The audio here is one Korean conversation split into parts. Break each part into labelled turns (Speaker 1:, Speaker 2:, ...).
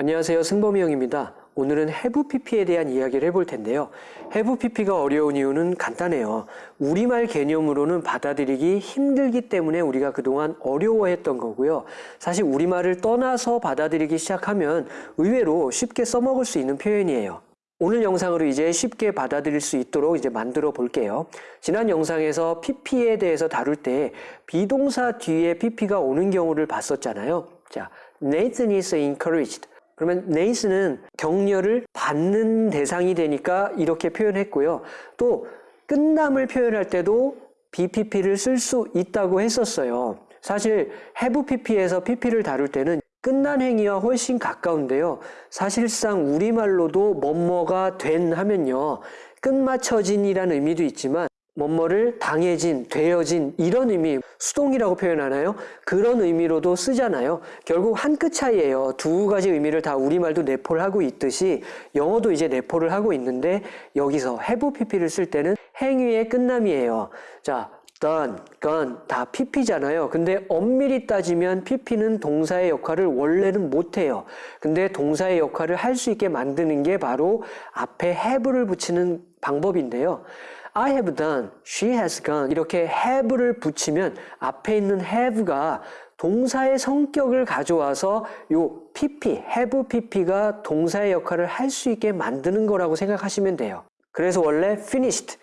Speaker 1: 안녕하세요. 승범이 형입니다. 오늘은 have pp에 대한 이야기를 해볼 텐데요. have pp가 어려운 이유는 간단해요. 우리말 개념으로는 받아들이기 힘들기 때문에 우리가 그동안 어려워했던 거고요. 사실 우리말을 떠나서 받아들이기 시작하면 의외로 쉽게 써먹을 수 있는 표현이에요. 오늘 영상으로 이제 쉽게 받아들일 수 있도록 이제 만들어 볼게요. 지난 영상에서 pp에 대해서 다룰 때 비동사 뒤에 pp가 오는 경우를 봤었잖아요. 자, Nathan is encouraged. 그러면 Nathan은 격려를 받는 대상이 되니까 이렇게 표현했고요. 또 끝남을 표현할 때도 BPP를 쓸 수 있다고 했었어요. 사실 have pp에서 pp를 다룰 때는 끝난 행위와 훨씬 가까운데요. 사실상 우리말로도 뭐뭐가 된 하면요. 끝마쳐진이라는 의미도 있지만 뭐뭐를 당해진, 되어진 이런 의미 수동이라고 표현하나요? 그런 의미로도 쓰잖아요. 결국 한 끗 차이예요. 두 가지 의미를 다 우리말도 내포를 하고 있듯이 영어도 이제 내포를 하고 있는데 여기서 have pp를 쓸 때는 행위의 끝남이에요. 자, done, gone 다 pp잖아요. 근데 엄밀히 따지면 pp는 동사의 역할을 원래는 못해요. 근데 동사의 역할을 할 수 있게 만드는 게 바로 앞에 have를 붙이는 방법인데요. I have done, she has gone 이렇게 have를 붙이면 앞에 있는 have가 동사의 성격을 가져와서 요 pp, have pp가 동사의 역할을 할 수 있게 만드는 거라고 생각하시면 돼요. 그래서 원래 finished,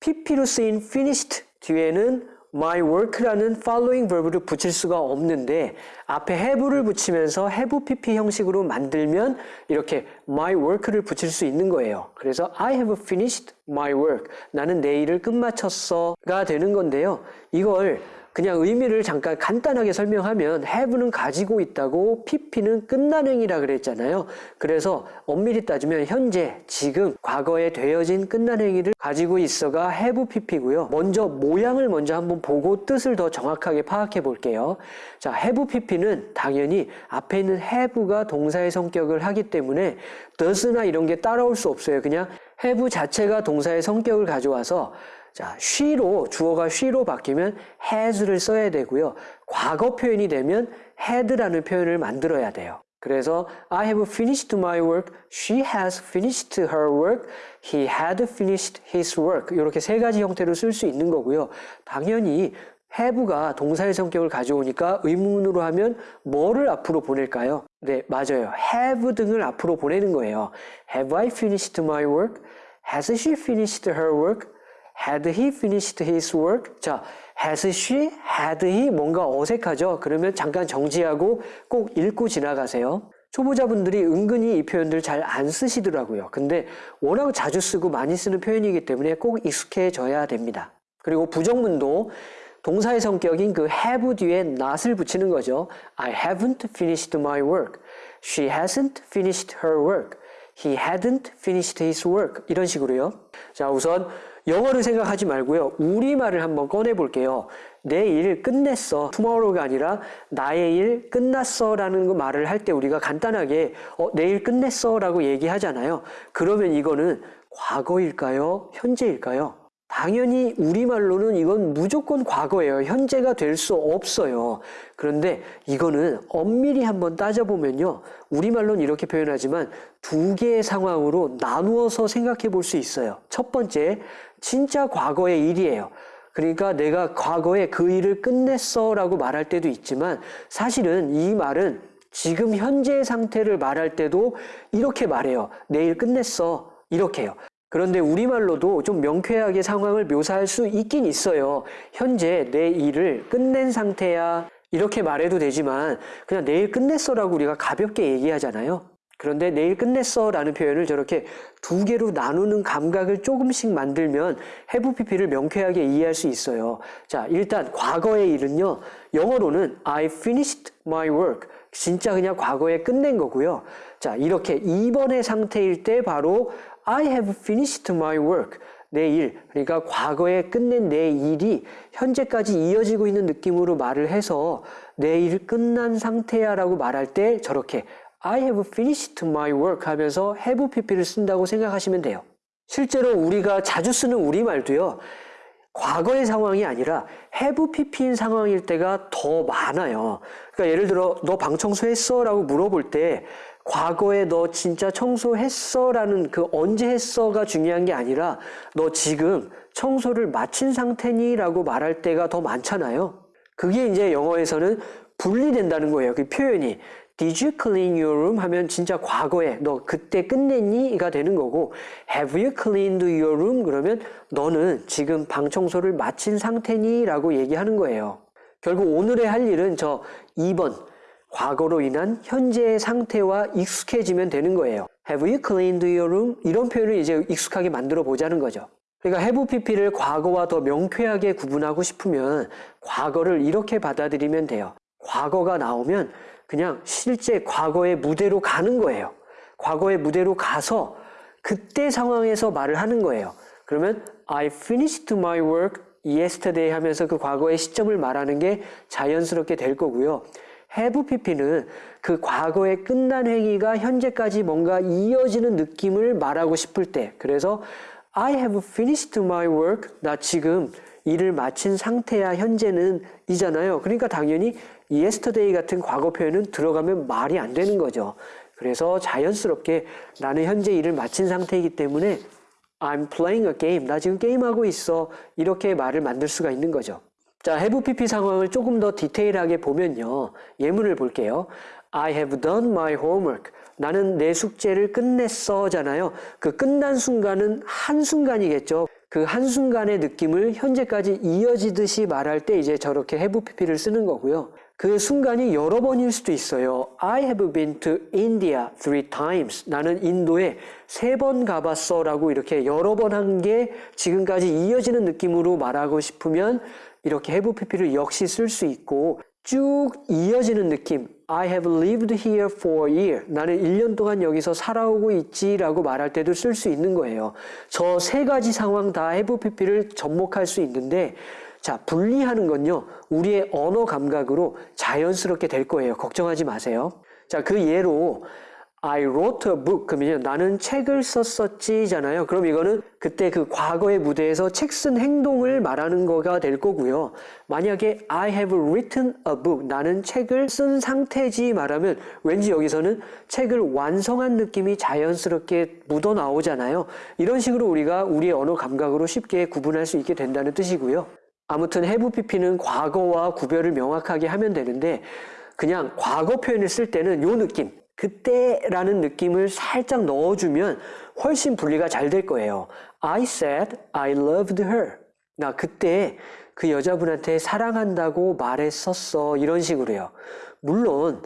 Speaker 1: pp로 쓰인 finished 뒤에는 my work라는 following verb를 붙일 수가 없는데 앞에 have를 붙이면서 have pp 형식으로 만들면 이렇게 my work를 붙일 수 있는 거예요. 그래서 I have finished my work. 나는 내 일을 끝마쳤어가 되는 건데요. 이걸 그냥 의미를 잠깐 간단하게 설명하면 have는 가지고 있다고 pp는 끝난 행위라 그랬잖아요. 그래서 엄밀히 따지면 현재, 지금, 과거에 되어진 끝난 행위를 가지고 있어가 have pp고요. 먼저 모양을 먼저 한번 보고 뜻을 더 정확하게 파악해 볼게요. 자, have pp는 당연히 앞에 있는 have가 동사의 성격을 하기 때문에 does나 이런 게 따라올 수 없어요. 그냥 have 자체가 동사의 성격을 가져와서 자, she로 주어가 she로 바뀌면 has를 써야 되고요. 과거 표현이 되면 had라는 표현을 만들어야 돼요. 그래서 I have finished my work, she has finished her work, he had finished his work 이렇게 세 가지 형태로 쓸 수 있는 거고요. 당연히 have가 동사의 성격을 가져오니까 의문으로 하면 뭐를 앞으로 보낼까요? 네, 맞아요. have 등을 앞으로 보내는 거예요. Have I finished my work? Has she finished her work? Had he finished his work? 자, has she, had he 뭔가 어색하죠? 그러면 잠깐 정지하고 꼭 읽고 지나가세요. 초보자분들이 은근히 이 표현들 잘 안 쓰시더라고요. 근데 워낙 자주 쓰고 많이 쓰는 표현이기 때문에 꼭 익숙해져야 됩니다. 그리고 부정문도 동사의 성격인 그 have 뒤에 not을 붙이는 거죠. I haven't finished my work. She hasn't finished her work. He hadn't finished his work. 이런 식으로요. 자, 우선 영어를 생각하지 말고요. 우리말을 한번 꺼내 볼게요. 내 일 끝냈어. tomorrow가 아니라 나의 일 끝났어 라는 말을 할 때 우리가 간단하게 어, 내 일 끝냈어 라고 얘기하잖아요. 그러면 이거는 과거일까요? 현재일까요? 당연히 우리말로는 이건 무조건 과거예요. 현재가 될 수 없어요. 그런데 이거는 엄밀히 한번 따져보면요. 우리말로는 이렇게 표현하지만 두 개의 상황으로 나누어서 생각해 볼 수 있어요. 첫 번째, 진짜 과거의 일이에요. 그러니까 내가 과거에 그 일을 끝냈어 라고 말할 때도 있지만 사실은 이 말은 지금 현재의 상태를 말할 때도 이렇게 말해요. 내일 끝냈어. 이렇게요. 그런데 우리말로도 좀 명쾌하게 상황을 묘사할 수 있긴 있어요. 현재 내 일을 끝낸 상태야. 이렇게 말해도 되지만 그냥 내일 끝냈어 라고 우리가 가볍게 얘기하잖아요. 그런데 내일 끝냈어 라는 표현을 저렇게 두 개로 나누는 감각을 조금씩 만들면 have pp를 명쾌하게 이해할 수 있어요. 자, 일단 과거의 일은요. 영어로는 I finished my work. 진짜 그냥 과거에 끝낸 거고요. 자, 이렇게 2번의 상태일 때 바로 I have finished my work. 내 일, 그러니까 과거에 끝낸 내 일이 현재까지 이어지고 있는 느낌으로 말을 해서 내 일 끝난 상태야 라고 말할 때 저렇게 I have finished my work 하면서 have pp를 쓴다고 생각하시면 돼요. 실제로 우리가 자주 쓰는 우리말도요. 과거의 상황이 아니라 have pp인 상황일 때가 더 많아요. 그러니까 예를 들어 너 방 청소했어? 라고 물어볼 때 과거에 너 진짜 청소했어? 라는 그 언제 했어가 중요한 게 아니라 너 지금 청소를 마친 상태니? 라고 말할 때가 더 많잖아요. 그게 이제 영어에서는 분리된다는 거예요. 그 표현이. Did you clean your room? 하면 진짜 과거에 너 그때 끝냈니? 가 되는 거고 Have you cleaned your room? 그러면 너는 지금 방 청소를 마친 상태니? 라고 얘기하는 거예요. 결국 오늘의 할 일은 저 2번 과거로 인한 현재의 상태와 익숙해지면 되는 거예요. Have you cleaned your room? 이런 표현을 이제 익숙하게 만들어 보자는 거죠. 그러니까 have pp를 과거와 더 명쾌하게 구분하고 싶으면 과거를 이렇게 받아들이면 돼요. 과거가 나오면 그냥 실제 과거의 무대로 가는 거예요. 과거의 무대로 가서 그때 상황에서 말을 하는 거예요. 그러면 I finished my work yesterday 하면서 그 과거의 시점을 말하는 게 자연스럽게 될 거고요. have pp는 그 과거의 끝난 행위가 현재까지 뭔가 이어지는 느낌을 말하고 싶을 때 그래서 I have finished my work 나 지금 일을 마친 상태야 현재는 이잖아요. 그러니까 당연히 yesterday 같은 과거 표현은 들어가면 말이 안 되는 거죠. 그래서 자연스럽게 나는 현재 일을 마친 상태이기 때문에 I'm playing a game. 나 지금 게임하고 있어. 이렇게 말을 만들 수가 있는 거죠. 자, have pp 상황을 조금 더 디테일하게 보면요. 예문을 볼게요. I have done my homework. 나는 내 숙제를 끝냈어 잖아요. 그 끝난 순간은 한순간이겠죠. 그 한순간의 느낌을 현재까지 이어지듯이 말할 때 이제 저렇게 have pp를 쓰는 거고요. 그 순간이 여러 번일 수도 있어요. I have been to India three times. 나는 인도에 세 번 가봤어 라고 이렇게 여러 번 한 게 지금까지 이어지는 느낌으로 말하고 싶으면 이렇게 have pp를 역시 쓸 수 있고 쭉 이어지는 느낌 I have lived here for a year. 나는 1년 동안 여기서 살아오고 있지 라고 말할 때도 쓸 수 있는 거예요. 저 세 가지 상황 다 have pp를 접목할 수 있는데 자, 분리하는 건요. 우리의 언어 감각으로 자연스럽게 될 거예요. 걱정하지 마세요. 자, 그 예로 I wrote a book 그러면 나는 책을 썼었지잖아요. 그럼 이거는 그때 그 과거의 무대에서 책 쓴 행동을 말하는 거가 될 거고요. 만약에 I have written a book 나는 책을 쓴 상태지 말하면 왠지 여기서는 책을 완성한 느낌이 자연스럽게 묻어 나오잖아요. 이런 식으로 우리가 우리의 언어 감각으로 쉽게 구분할 수 있게 된다는 뜻이고요. 아무튼 have pp는 과거와 구별을 명확하게 하면 되는데 그냥 과거 표현을 쓸 때는 요 느낌 그때라는 느낌을 살짝 넣어주면 훨씬 분리가 잘 될 거예요. I said I loved her. 나 그때 그 여자분한테 사랑한다고 말했었어. 이런 식으로요. 물론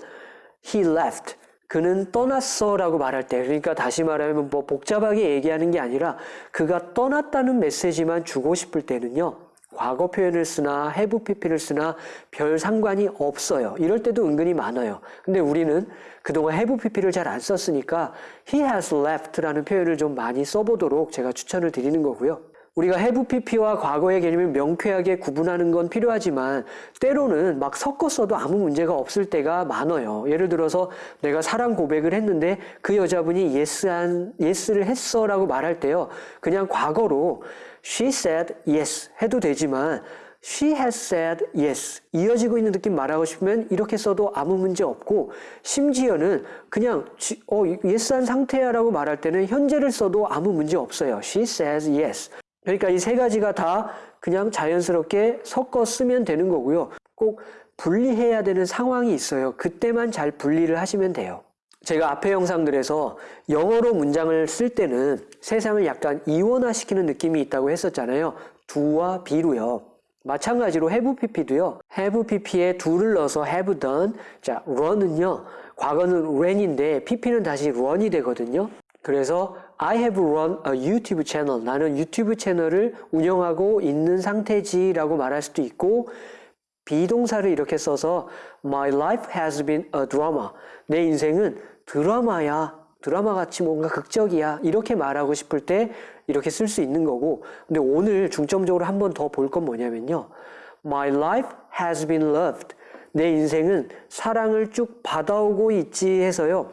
Speaker 1: he left. 그는 떠났어 라고 말할 때 그러니까 다시 말하면 뭐 복잡하게 얘기하는 게 아니라 그가 떠났다는 메시지만 주고 싶을 때는요. 과거 표현을 쓰나 have pp를 쓰나 별 상관이 없어요. 이럴 때도 은근히 많아요. 근데 우리는 그동안 have pp를 잘 안 썼으니까 he has left라는 표현을 좀 많이 써보도록 제가 추천을 드리는 거고요. 우리가 have pp와 과거의 개념을 명쾌하게 구분하는 건 필요하지만 때로는 막 섞어 써도 아무 문제가 없을 때가 많아요. 예를 들어서 내가 사랑 고백을 했는데 그 여자분이 yes한, yes를 했어 라고 말할 때요. 그냥 과거로 she said yes 해도 되지만 she has said yes 이어지고 있는 느낌 말하고 싶으면 이렇게 써도 아무 문제 없고 심지어는 그냥 어 yes한 상태야 라고 말할 때는 현재를 써도 아무 문제 없어요. she says yes 그러니까 이 세 가지가 다 그냥 자연스럽게 섞어 쓰면 되는 거고요. 꼭 분리해야 되는 상황이 있어요. 그때만 잘 분리를 하시면 돼요. 제가 앞에 영상들에서 영어로 문장을 쓸 때는 세상을 약간 이원화시키는 느낌이 있다고 했었잖아요. do와 be로요. 마찬가지로 have pp도요. have pp에 do를 넣어서 have done. 자, run은요. 과거는 ran인데 pp는 다시 run이 되거든요. 그래서 I have run a YouTube channel. 나는 유튜브 채널을 운영하고 있는 상태지 라고 말할 수도 있고 비동사를 이렇게 써서 My life has been a drama. 내 인생은 드라마야. 드라마 같이 뭔가 극적이야. 이렇게 말하고 싶을 때 이렇게 쓸 수 있는 거고. 근데 오늘 중점적으로 한 번 더 볼 건 뭐냐면요. My life has been loved. 내 인생은 사랑을 쭉 받아오고 있지 해서요.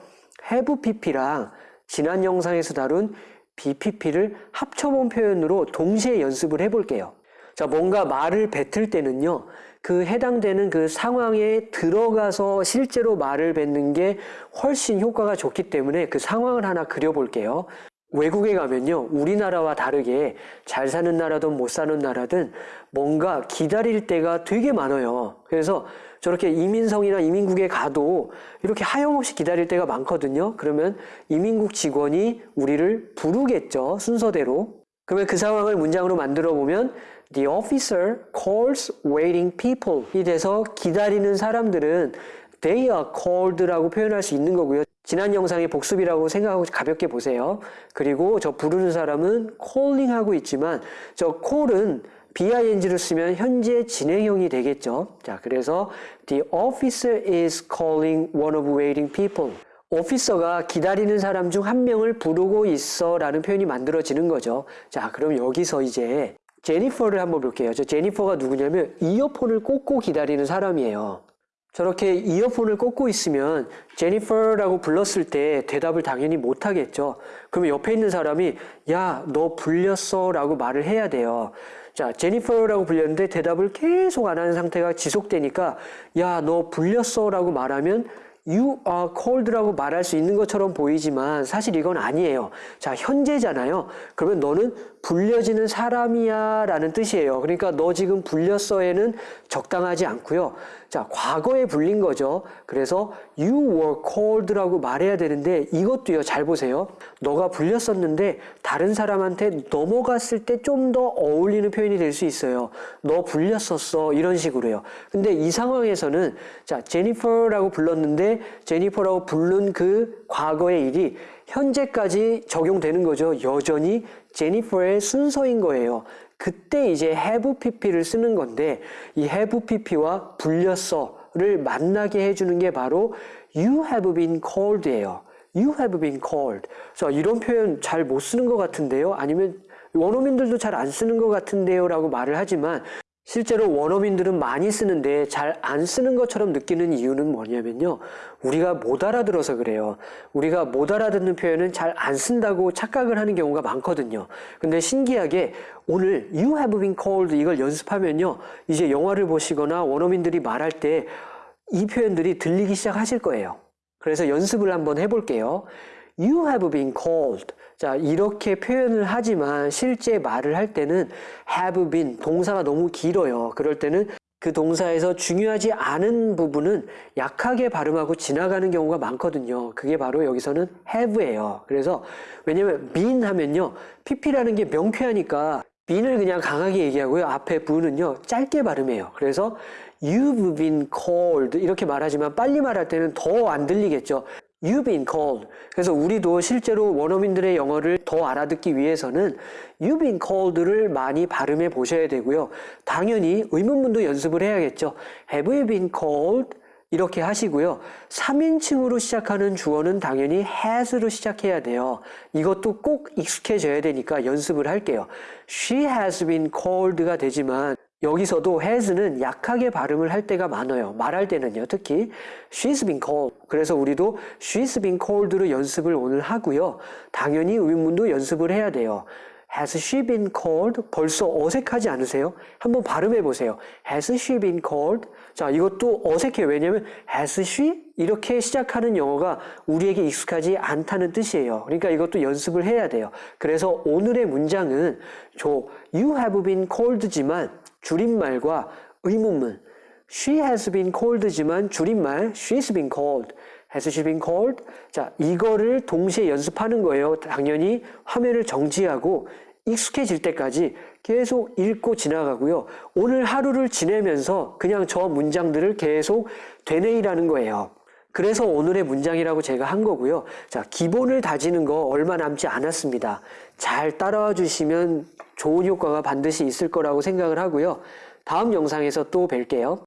Speaker 1: have pp랑 지난 영상에서 다룬 BPP를 합쳐본 표현으로 동시에 연습을 해볼게요. 자, 뭔가 말을 뱉을 때는요, 그 해당되는 그 상황에 들어가서 실제로 말을 뱉는 게 훨씬 효과가 좋기 때문에 그 상황을 하나 그려볼게요. 외국에 가면요, 우리나라와 다르게 잘 사는 나라든 못 사는 나라든 뭔가 기다릴 때가 되게 많아요. 그래서 저렇게 이민성이나 이민국에 가도 이렇게 하염없이 기다릴 때가 많거든요. 그러면 이민국 직원이 우리를 부르겠죠. 순서대로. 그러면 그 상황을 문장으로 만들어 보면 The officer calls waiting people 이 돼서 기다리는 사람들은 they are called라고 표현할 수 있는 거고요. 지난 영상의 복습이라고 생각하고 가볍게 보세요. 그리고 저 부르는 사람은 calling 하고 있지만 저 call은 bing를 쓰면 현재 진행형이 되겠죠. 자, 그래서 the officer is calling one of waiting people. 오피서가 기다리는 사람 중 한 명을 부르고 있어 라는 표현이 만들어지는 거죠. 자, 그럼 여기서 이제 제니퍼를 한번 볼게요. 저 제니퍼가 누구냐면 이어폰을 꽂고 기다리는 사람이에요. 저렇게 이어폰을 꽂고 있으면 제니퍼라고 불렀을 때 대답을 당연히 못 하겠죠. 그러면 옆에 있는 사람이 야, 너 불렸어 라고 말을 해야 돼요. 자, 제니퍼라고 불렸는데 대답을 계속 안 하는 상태가 지속되니까 야, 너 불렸어 라고 말하면 You are called라고 말할 수 있는 것처럼 보이지만 사실 이건 아니에요. 자, 현재잖아요. 그러면 너는 불려지는 사람이야 라는 뜻이에요. 그러니까 너 지금 불렸어에는 적당하지 않고요. 자, 과거에 불린 거죠. 그래서 you were called라고 말해야 되는데 이것도요. 잘 보세요. 너가 불렸었는데 다른 사람한테 넘어갔을 때 좀 더 어울리는 표현이 될 수 있어요. 너 불렸었어 이런 식으로요. 근데 이 상황에서는 자, 제니퍼라고 불렀는데 제니퍼라고 부른 그 과거의 일이 현재까지 적용되는 거죠. 여전히 제니퍼의 순서인 거예요. 그때 이제 have pp를 쓰는 건데 이 have pp와 불렸어 를 만나게 해주는 게 바로 you have been called예요. You have been called. 자, 이런 표현 잘 못 쓰는 것 같은데요? 아니면 원어민들도 잘 안 쓰는 것 같은데요? 라고 말을 하지만 실제로 원어민들은 많이 쓰는데 잘 안 쓰는 것처럼 느끼는 이유는 뭐냐면요. 우리가 못 알아들어서 그래요. 우리가 못 알아듣는 표현은 잘 안 쓴다고 착각을 하는 경우가 많거든요. 근데 신기하게 오늘 you have been called 이걸 연습하면요. 이제 영화를 보시거나 원어민들이 말할 때 이 표현들이 들리기 시작하실 거예요. 그래서 연습을 한번 해볼게요. You have been called. 자, 이렇게 표현을 하지만 실제 말을 할 때는 have been 동사가 너무 길어요. 그럴 때는 그 동사에서 중요하지 않은 부분은 약하게 발음하고 지나가는 경우가 많거든요. 그게 바로 여기서는 have예요. 그래서 왜냐면 been 하면요. pp라는 게 명쾌하니까 been을 그냥 강하게 얘기하고요. 앞에 부는요. 짧게 발음해요. 그래서 you've been called 이렇게 말하지만 빨리 말할 때는 더 안 들리겠죠. You've been called. 그래서 우리도 실제로 원어민들의 영어를 더 알아듣기 위해서는 You've been called를 많이 발음해 보셔야 되고요. 당연히 의문문도 연습을 해야겠죠. Have you been called? 이렇게 하시고요. 3인칭으로 시작하는 주어는 당연히 has로 시작해야 돼요. 이것도 꼭 익숙해져야 되니까 연습을 할게요. She has been called가 되지만 여기서도 has는 약하게 발음을 할 때가 많아요. 말할 때는요. 특히 she's been called. 그래서 우리도 she's been called로 연습을 오늘 하고요. 당연히 의문문도 연습을 해야 돼요. Has she been called? 벌써 어색하지 않으세요? 한번 발음해 보세요. Has she been called? 자, 이것도 어색해요. 왜냐면 has she? 이렇게 시작하는 영어가 우리에게 익숙하지 않다는 뜻이에요. 그러니까 이것도 연습을 해야 돼요. 그래서 오늘의 문장은 저 you have been called지만 줄임말과 의문문 She has been called지만 줄임말 She's been called Has she been called? 자, 이거를 동시에 연습하는 거예요. 당연히 화면을 정지하고 익숙해질 때까지 계속 읽고 지나가고요. 오늘 하루를 지내면서 그냥 저 문장들을 계속 되뇌이라는 거예요. 그래서 오늘의 문장이라고 제가 한 거고요. 자, 기본을 다지는 거 얼마 남지 않았습니다. 잘 따라와 주시면 좋은 효과가 반드시 있을 거라고 생각을 하고요. 다음 영상에서 또 뵐게요.